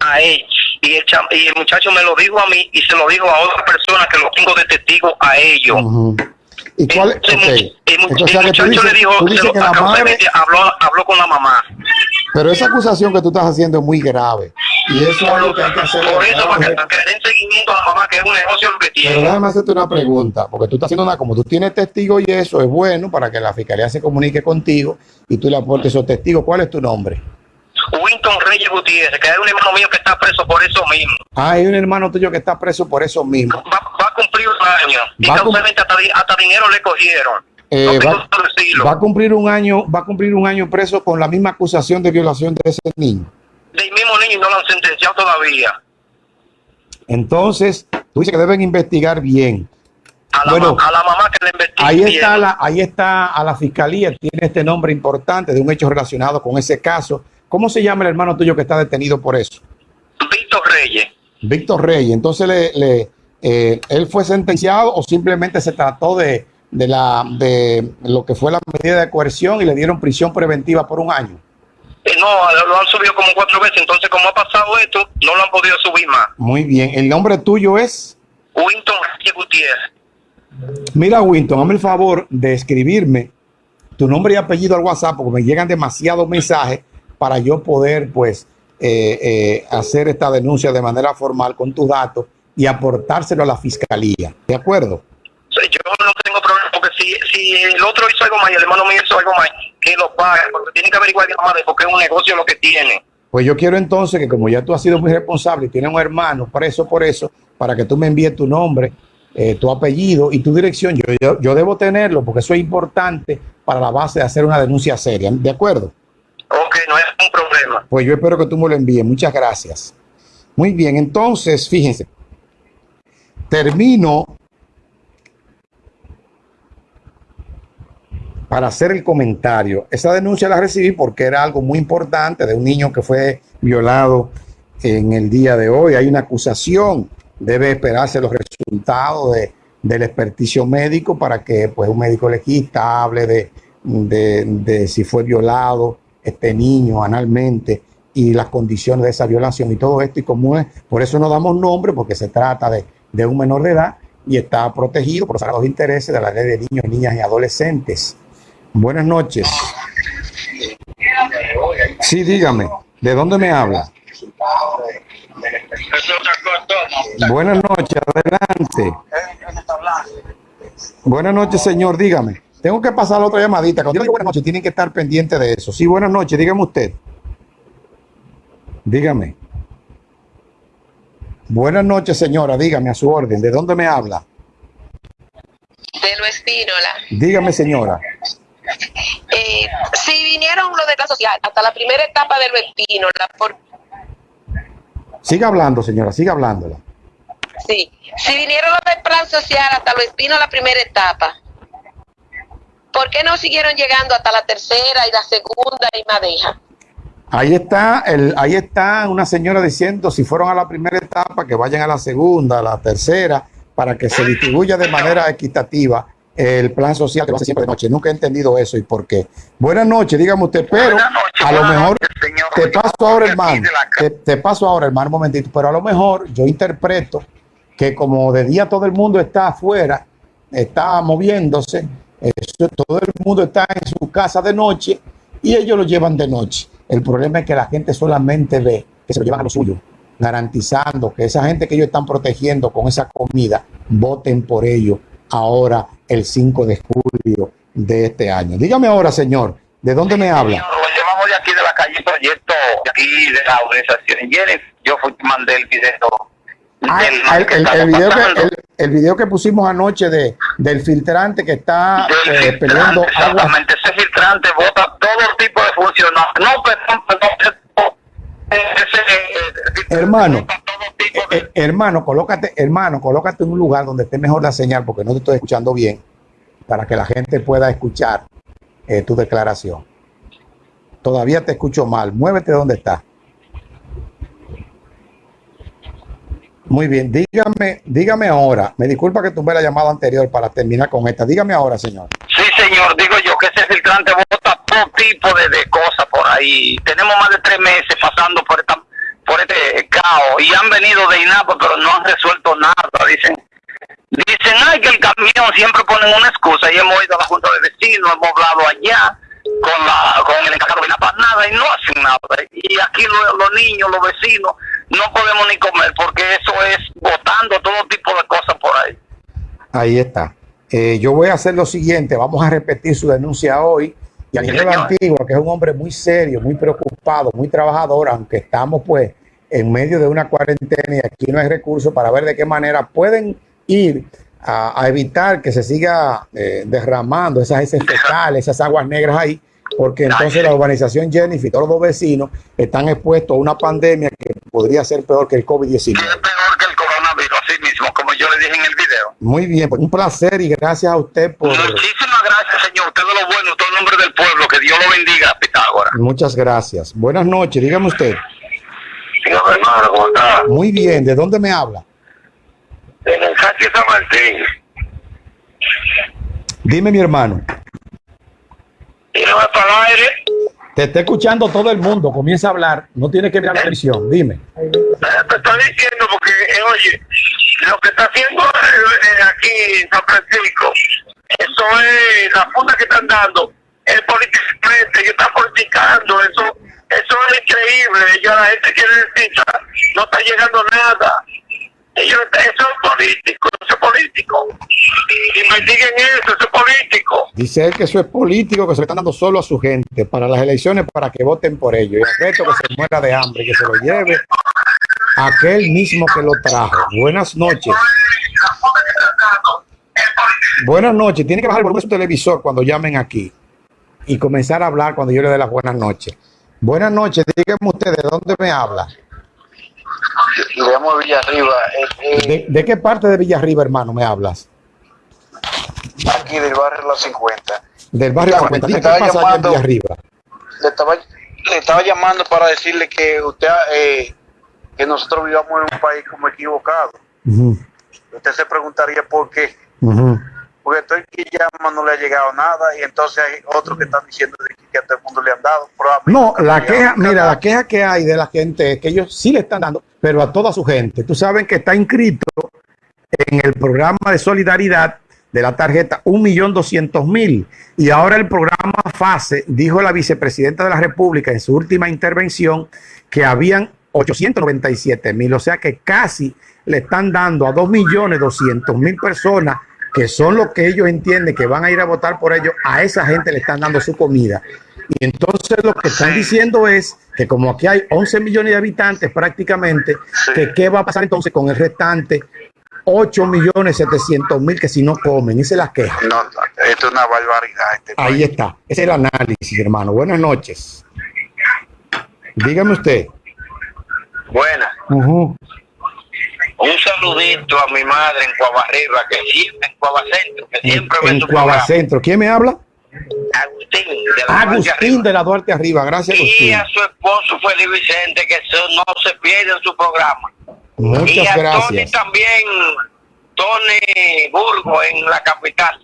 A él. Y el, y el muchacho me lo dijo a mí y se lo dijo a otra persona que lo tengo de testigo a ellos. ¿Y cuál? Entonces, el Entonces, muchacho dices, le dijo, tú se dices lo- que la madre, habló, habló con la mamá. pero esa acusación que tú estás haciendo es muy grave. Y eso es algo que hay que hacer. Por eso, para que, que den seguimiento a la mamá, que es un negocio lo que Pero tiene. déjame hacerte una pregunta, porque tú estás haciendo una, como tú tienes testigos y eso es bueno para que la fiscalía se comunique contigo y tú le aportes esos testigos. ¿Cuál es tu nombre? Winton Reyes Gutiérrez, que es un hermano mío que está preso por eso mismo. Ah, hay un hermano tuyo que está preso por eso mismo. Va, va a cumplir un año. Y casualmente hasta, di- hasta dinero le cogieron. Eh, no va, a cumplir un año, va a cumplir un año preso con la misma acusación de violación de ese niño. Del mismo niño y no lo han sentenciado todavía. Entonces, tú dices que deben investigar bien. A la, Bueno, ma- a la mamá que le investigue. Ahí bien. está, la, ahí está a la fiscalía, tiene este nombre importante de un hecho relacionado con ese caso. ¿Cómo se llama el hermano tuyo que está detenido por eso? Víctor Reyes. Víctor Reyes. Entonces, le, le, eh, ¿él fue sentenciado o simplemente se trató de, de, la, de lo que fue la medida de coerción y le dieron prisión preventiva por un año? Eh, no, lo han subido como cuatro veces. Entonces, como ha pasado esto, no lo han podido subir más. Muy bien. ¿El nombre tuyo es? Winton Reyes Gutiérrez. Mira, Winton, hazme el favor de escribirme tu nombre y apellido al WhatsApp porque me llegan demasiados mensajes para yo poder, pues, eh, eh, hacer esta denuncia de manera formal con tus datos y aportárselo a la fiscalía. ¿De acuerdo? Yo no tengo problema porque si, si el otro hizo algo más y el hermano mío hizo algo más, que lo pague. Porque tiene que averiguar madre porque es un negocio lo que tiene. Pues yo quiero entonces que como ya tú has sido muy responsable y tienes un hermano preso por eso, para que tú me envíes tu nombre, eh, tu apellido y tu dirección, yo, yo, yo debo tenerlo porque eso es importante para la base de hacer una denuncia seria. ¿De acuerdo? Ok, no es un problema. Pues yo espero que tú me lo envíes. Muchas gracias. Muy bien, entonces, fíjense. Termino para hacer el comentario. Esa denuncia la recibí porque era algo muy importante de un niño que fue violado en el día de hoy. Hay una acusación. Debe esperarse los resultados de, del experticio médico para que pues, un médico legista hable de, de si fue violado este niño analmente y las condiciones de esa violación y todo esto. Y como es, por eso no damos nombre, porque se trata de, de un menor de edad y está protegido por los sagrados intereses de la ley de niños, niñas y adolescentes. Buenas noches. Sí, dígame, ¿de dónde me habla? Buenas noches, adelante. Buenas noches, señor, dígame. Tengo que pasar la otra llamadita. Cuando yo digo buenas noches, tienen que estar pendientes de eso. Sí, buenas noches, dígame usted. Dígame. Buenas noches, señora, dígame a su orden. ¿De dónde me habla? de lo Espínola. Dígame, señora. Eh, si vinieron los de clase social hasta la primera etapa de lo Espínola, por, Siga hablando, señora, siga hablándola. sí, si vinieron los del plan social hasta lo Espínola la primera etapa, ¿por qué no siguieron llegando hasta la tercera y la segunda y Madeja? Ahí está, el, ahí está una señora diciendo si fueron a la primera etapa, que vayan a la segunda, a la tercera, para que se distribuya de manera equitativa el plan social que lo hace siempre de noche. Nunca he entendido eso y por qué. Buenas noches, dígame usted, pero a lo mejor noches, señor. te paso ahora, hermano. Te, te paso ahora, hermano, un momentito, pero a lo mejor yo interpreto que como de día todo el mundo está afuera, está moviéndose, eso, todo el mundo está en su casa de noche y ellos lo llevan de noche. El problema es que la gente solamente ve que se lo llevan a lo suyo, garantizando que esa gente que ellos están protegiendo con esa comida, voten por ellos ahora el 5 de julio de este año. Dígame ahora, señor, ¿de dónde me habla? De aquí de la calle Proyecto, aquí de la organización. Yo fui mandé el video. Ah, el, video que, el, video que pusimos anoche de, del filtrante que está Del eh, filtrante, peleando agua. Exactamente, ese filtrante bota todo tipo de funcionarios. No, perdón, perdón. Ese, eh, Hermano, de- Eh, hermano, colócate, hermano, colócate en un lugar donde esté mejor la señal porque no te estoy escuchando bien para que la gente pueda escuchar eh, tu declaración. Todavía te escucho mal. Muévete donde estás. Muy bien, dígame, dígame ahora. Me disculpa que tuve la llamada anterior para terminar con esta. Dígame ahora, señor. Sí, señor, digo yo que ese filtrante bota todo tipo de, cosas por ahí. Tenemos más de tres meses pasando por esta y han venido de INAPA, pero no han resuelto nada. Dicen, dicen, ay, que el camión siempre ponen una excusa y hemos ido a la Junta de Vecinos, hemos hablado allá con, la, con el encargado de INAPA, nada, y no hacen nada. Y aquí lo- los niños, los vecinos, no podemos ni comer porque eso es botando todo tipo de cosas por ahí. Ahí está. Eh, yo voy a hacer lo siguiente, vamos a repetir su denuncia hoy. Y la señor. Antigua, que es un hombre muy serio, muy preocupado, muy trabajador, aunque estamos pues en medio de una cuarentena y aquí no hay recursos para ver de qué manera pueden ir a, a evitar que se siga eh, derramando esas heces fecales, esas aguas negras ahí, porque entonces la urbanización Jennifer y todos los vecinos están expuestos a una pandemia que podría ser peor que el COVID-19. Que es peor que el coronavirus, así mismo, como yo le dije en el video. Muy bien, pues un placer y gracias a usted por... Muchísimas gracias, señor. Usted de lo bueno, todo el nombre del pueblo. Que Dios lo bendiga, Pitágoras. Muchas gracias. Buenas noches, dígame usted. Señor hermano, ¿cómo está? Muy bien, ¿de dónde me habla? En el Sánchez San Martín. Dime, mi hermano. Tírame para el aire. Te está escuchando todo el mundo, comienza a hablar, no tiene que mirar la televisión, dime. Te estoy diciendo porque, eh, oye, lo que está haciendo eh, aquí en San Francisco, eso es la funda que están dando, el politicamente, ellos están politicando, eso, eso es increíble, ya la gente quiere decir, no está llegando nada. Ellos, eso es político, eso es político. Investiguen eso, eso es político. Dice él que eso es político, que se le están dando solo a su gente para las elecciones para que voten por ellos. Y el resto que se muera de hambre, que se lo lleve aquel mismo que lo trajo. Buenas noches. Buenas noches. Tiene que bajar el volumen de su televisor cuando llamen aquí y comenzar a hablar cuando yo le dé las buenas noches. Buenas noches. Díganme usted de dónde me habla. Le llamo Villarriba, eh, eh, ¿De, de qué parte de Villarriba, hermano, me hablas? aquí del barrio Las 50. Del barrio Estaba- 50. Dime, ¿Qué pasa allá en llamando- Villarriba? Le estaba, le estaba llamando para decirle que usted, eh, que nosotros vivamos en un país como equivocado. Usted se preguntaría por qué. Porque estoy que llama no le ha llegado nada y entonces hay otros que están diciendo de que, a todo el mundo le han dado. pero No, la queja, mira, la queja que hay de la gente es que ellos sí le están dando, pero a toda su gente. Tú sabes que está inscrito en el programa de solidaridad de la tarjeta 1.200.000 y ahora el programa FASE dijo la vicepresidenta de la República en su última intervención que habían 897.000, o sea que casi le están dando a 2.200.000 personas que son los que ellos entienden que van a ir a votar por ellos, a esa gente le están dando su comida. Y entonces lo que están diciendo es que como aquí hay 11 millones de habitantes prácticamente, Sí. que qué va a pasar entonces con el restante 8 millones 700 mil que si no comen, esa es la queja. No, no, esto es una barbaridad. Este Ahí país. está, ese es el análisis, hermano. Buenas noches. Dígame usted. Buena. Ujú. Un saludito a mi madre en Cuabarriba, que siempre, en Cuabacentro, que En, siempre en tu programa. Cuabacentro. ¿Quién me habla? Agustín, de la Guardia Agustín Arriba. de la Duarte Arriba. Gracias, Y Agustín. a su esposo Félix Vicente, que eso no se pierde en su programa. y Muchas a Tony también, Tony Burgo en la capital,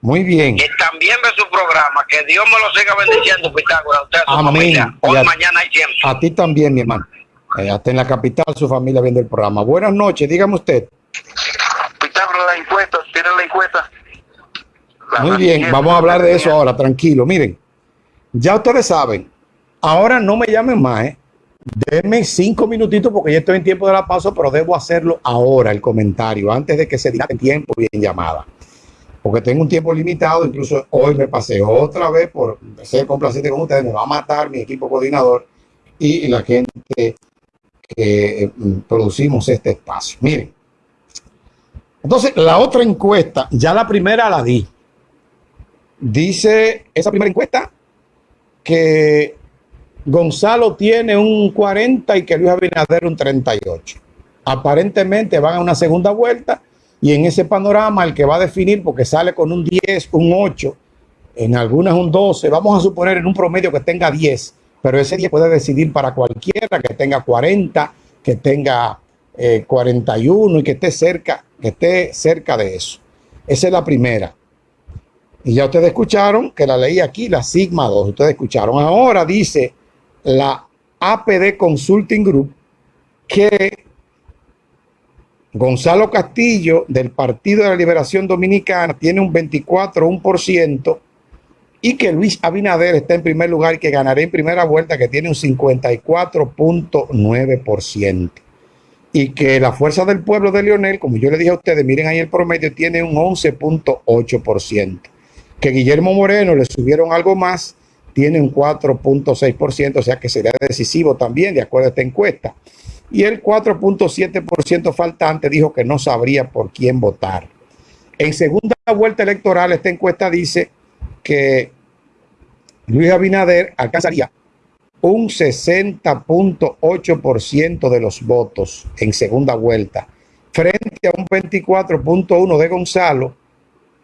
Muy bien. que también ve su programa. Que Dios me lo siga bendiciendo, Pitágoras, usted a su Amén. familia, hoy, Y a- mañana y siempre. A ti también, mi hermano. Eh, hasta en la capital su familia viendo el programa. Buenas noches, dígame usted. Pitágoras, la encuesta, tiene la encuesta. Muy bien, vamos a hablar de eso ahora, tranquilo. Miren, ya ustedes saben, ahora no me llamen más, ¿eh? Denme cinco minutitos porque ya estoy en tiempo de la pausa, pero debo hacerlo ahora, el comentario, antes de que se diga en tiempo y en llamada. Porque tengo un tiempo limitado, incluso hoy me pasé otra vez por ser complaciente con ustedes, me va a matar mi equipo coordinador y la gente que eh, producimos este espacio. Miren, entonces la otra encuesta, ya la primera la di. Dice esa primera encuesta que Gonzalo tiene un 40 y que Luis Abinader un 38. Aparentemente van a una segunda vuelta y en ese panorama el que va a definir, porque sale con un 10, un 8, en algunas un 12, vamos a suponer en un promedio que tenga 10, pero ese 10 puede decidir para cualquiera que tenga 40, que tenga eh, 41 y que esté cerca, que esté cerca de eso. Esa es la primera. Y ya ustedes escucharon que la leí aquí, la Sigma 2. Ustedes escucharon. Ahora dice la APD Consulting Group que Gonzalo Castillo del Partido de la Liberación Dominicana tiene un 24,1% y que Luis Abinader está en primer lugar y que ganará en primera vuelta que tiene un 54.9% y que la Fuerza del Pueblo de Lionel, como yo le dije a ustedes, miren ahí el promedio, tiene un 11.8%. Que Guillermo Moreno le subieron algo más, tiene un 4.6%, o sea que sería decisivo también, de acuerdo a esta encuesta. Y el 4.7% faltante dijo que no sabría por quién votar. En segunda vuelta electoral, esta encuesta dice que Luis Abinader alcanzaría un 60.8% de los votos en segunda vuelta, frente a un 24.1% de Gonzalo